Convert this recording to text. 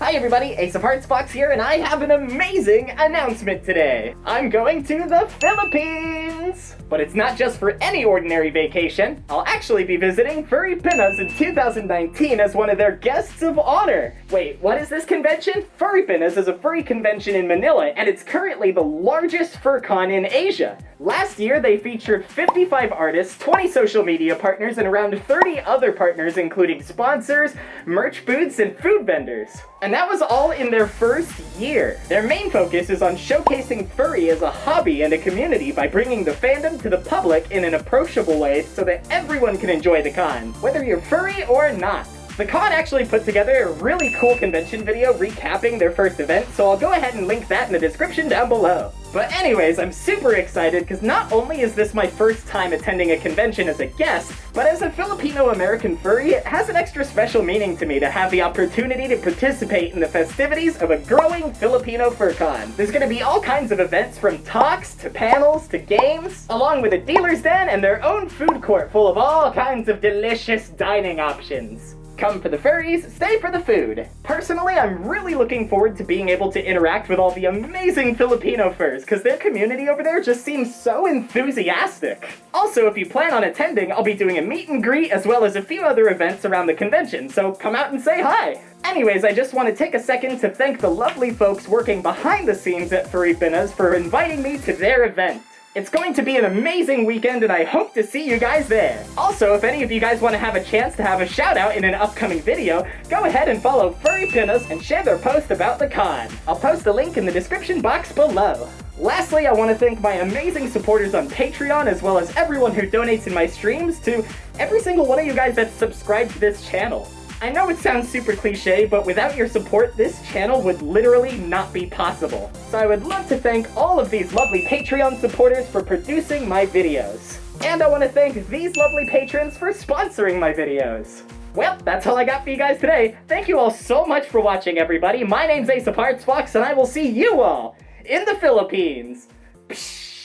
Hi everybody, Ace of Hearts Fox here, and I have an amazing announcement today. I'm going to the Philippines! But it's not just for any ordinary vacation. I'll actually be visiting Furry Pinas in 2019 as one of their guests of honor. Wait, what is this convention? Furry Pinas is a furry convention in Manila, and it's currently the largest fur con in Asia. Last year, they featured 55 artists, 20 social media partners, and around 30 other partners, including sponsors, merch booths, and food vendors. And that was all in their first year. Their main focus is on showcasing furry as a hobby and a community by bringing the fandom to the public in an approachable way so that everyone can enjoy the con, whether you're furry or not. The con actually put together a really cool convention video recapping their first event, so I'll go ahead and link that in the description down below. But anyways, I'm super excited because not only is this my first time attending a convention as a guest, but as a Filipino-American furry, it has an extra special meaning to me to have the opportunity to participate in the festivities of a growing Filipino FurCon. There's gonna be all kinds of events from talks to panels to games, along with a dealer's den and their own food court full of all kinds of delicious dining options. Come for the furries, stay for the food. Personally, I'm really looking forward to being able to interact with all the amazing Filipino furs, because their community over there just seems so enthusiastic. Also, if you plan on attending, I'll be doing a meet and greet as well as a few other events around the convention, so come out and say hi! Anyways, I just want to take a second to thank the lovely folks working behind the scenes at Furry Pinas for inviting me to their event. It's going to be an amazing weekend and I hope to see you guys there. Also, if any of you guys want to have a chance to have a shout out in an upcoming video, go ahead and follow Furry Pinas and share their post about the con. I'll post the link in the description box below. Lastly, I want to thank my amazing supporters on Patreon as well as everyone who donates in my streams to every single one of you guys that's subscribed to this channel. I know it sounds super cliche, but without your support, this channel would literally not be possible. So I would love to thank all of these lovely Patreon supporters for producing my videos. And I want to thank these lovely patrons for sponsoring my videos. Well, that's all I got for you guys today. Thank you all so much for watching, everybody. My name's Ace of Hearts Fox, and I will see you all in the Philippines. Psh